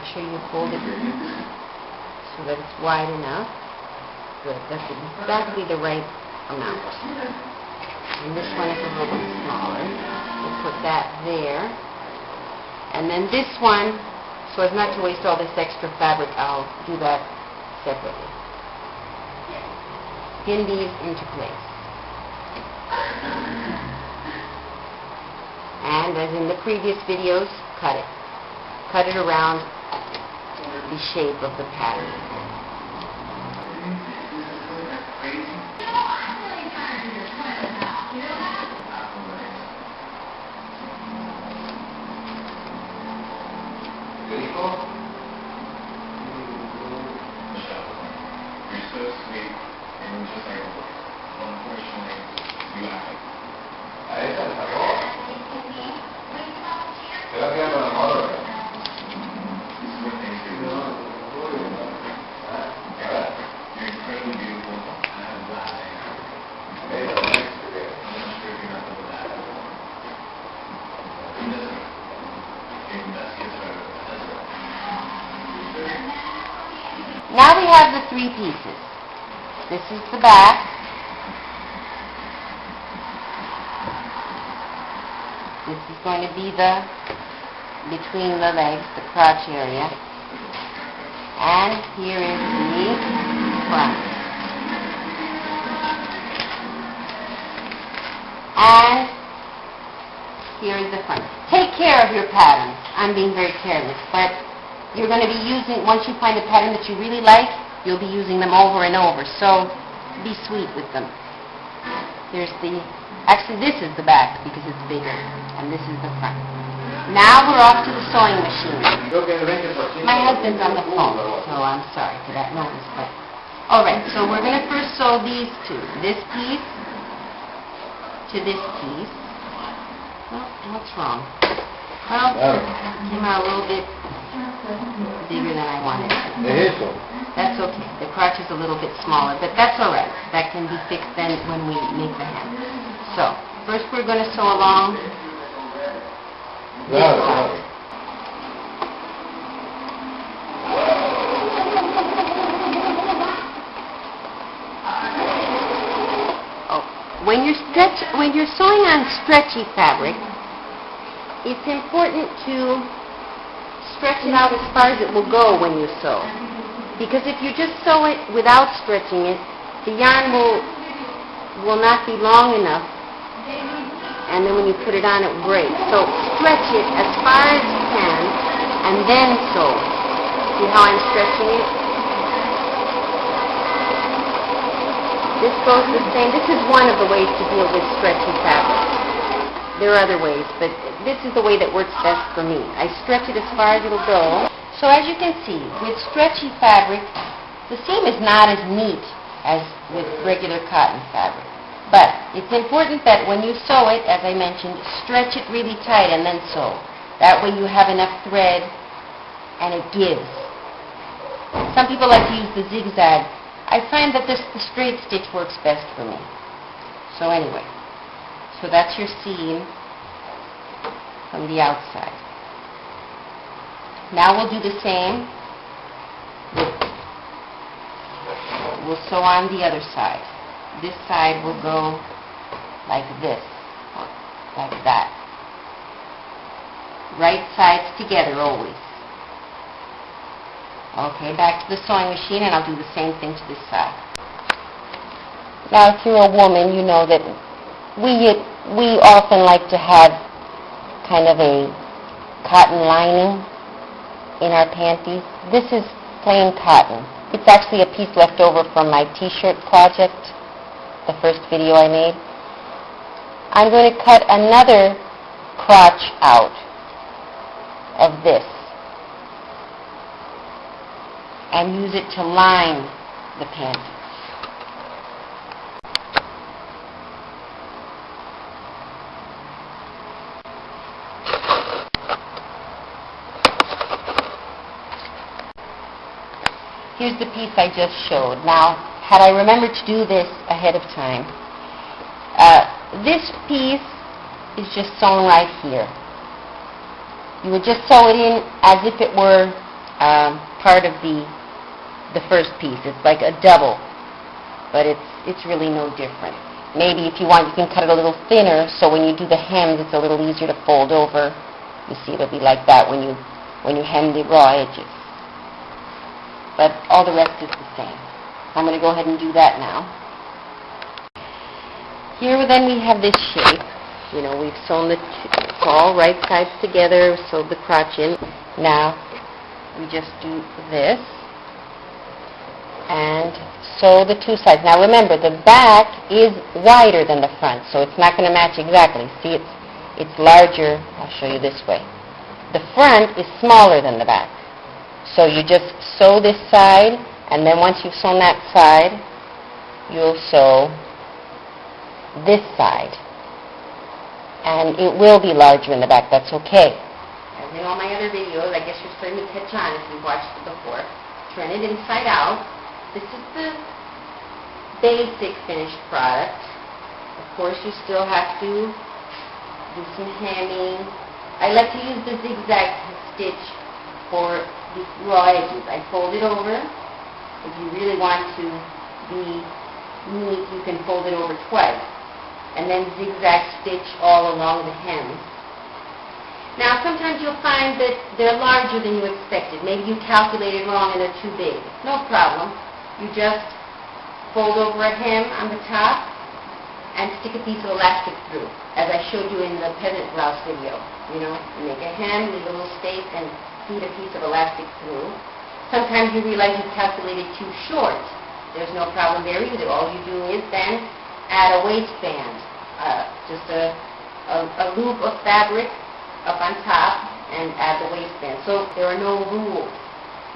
Make sure you fold it so that it's wide enough. Good, that's exactly the right amount. And this one is a little bit smaller. We'll put that there. And then this one, so as not to waste all this extra fabric, I'll do that separately. Pin these into place. And as in the previous videos, cut it. Cut it around the shape of the pattern. You're so sweet, and you're just like, unfortunately, you have it. A esa le sacó. Se va a quedar con la madre. This is what things do. You're incredibly beautiful. and I'm glad I am. Ella, no es que- I'm not sure if you're not the that. It doesn't. Your best gets better. That's right. Now we have the three pieces. This is the back. This is going to be the, between the legs, the crotch area. And here is the front. And here is the front. Take care of your pattern. I'm being very careless, but you're going to be using, once you find a pattern that you really like, you'll be using them over and over. So be sweet with them. Here's the, actually this is the back because it's bigger, and this is the front. Now we're off to the sewing machine. Creo que el 20%. My husband's on the phone, so I'm sorry for that noise, but, all right, so we're going to first sew these two, this piece to this piece. Well, what's wrong? Well, came out a little bit bigger than I wanted. That's okay. The crotch is a little bit smaller, but that's all right. That can be fixed then when we make the hem. So, first we're going to sew along claro. Oh, when you're stretch, when you're sewing on stretchy fabric, it's important to stretch it out as far as it will go when you sew. Because if you just sew it without stretching it, the yarn will will not be long enough, and then when you put it on, it will break. So stretch it as far as you can, and then sew. See how I'm stretching it? This goes the same. This is one of the ways to deal with stretchy fabric. There are other ways, but this is the way that works best for me. I stretch it as far as it'll go. So as you can see, with stretchy fabric, the seam is not as neat as with regular cotton fabric. But it's important that when you sew it, as I mentioned, stretch it really tight and then sew. That way you have enough thread and it gives. Some people like to use the zigzag. I find that this, the straight stitch works best for me. So anyway, so that's your seam from the outside. Now we'll do the same. We'll sew on the other side. This side will go like this, like that. Right sides together always. Okay, back to the sewing machine, and I'll do the same thing to this side. Now, if you're a woman, you know that we we often like to have kind of a cotton lining in our panties. This is plain cotton. It's actually a piece left over from my t-shirt project, the first video I made. I'm going to cut another crotch out of this and use it to line the panties. Here's the piece I just showed. Now, had I remembered to do this ahead of time, uh, this piece is just sewn right here. You would just sew it in as if it were um, part of the the first piece. It's like a double, but it's it's really no different. Maybe if you want, you can cut it a little thinner, so when you do the hems, it's a little easier to fold over. You see, it'll be like that when you when you hem the raw edges. But all the rest is the same. I'm going to go ahead and do that now. Here then we have this shape. You know, we've sewn the all right sides together, sewed the crotch in. Now, we just do this and sew the two sides. Now remember, the back is wider than the front, so it's not going to match exactly. See, it's, it's larger. I'll show you this way. The front is smaller than the back. So you just sew this side, and then once you've sewn that side, you'll sew this side. And it will be larger in the back. That's okay. As in all my other videos, I guess you're starting to catch on if you've watched it before. Turn it inside out. This is the basic finished product. Of course, you still have to do some hemming. I like to use the zigzag stitch for the raw edges. I fold it over. If you really want to be neat, you can fold it over twice. And then zigzag stitch all along the hem. Now, sometimes you'll find that they're larger than you expected. Maybe you calculated wrong and they're too big. No problem. You just fold over a hem on the top and stick a piece of elastic through, as I showed you in the peasant blouse video. You know, you make a hem, leave a little space, and feed a piece of elastic through. Sometimes you realize you've calculated too short. There's no problem there either. All you do is then add a waistband, uh, just a, a, a loop of fabric up on top and add the waistband. So there are no rules.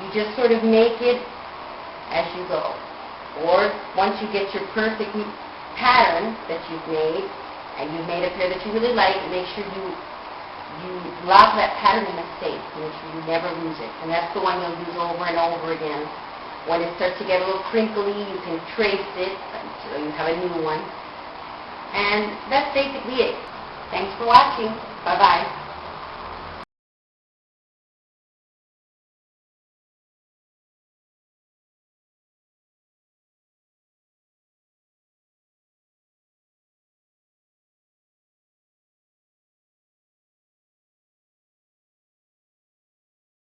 You just sort of make it as you go. Or once you get your perfect pattern that you've made, and you've made a pair that you really like, make sure you you lock that pattern in a safe. Make sure you never lose it. And that's the one you'll use over and over again. When it starts to get a little crinkly, you can trace it until you have a new one. And that's basically it. Thanks for watching. Bye-bye.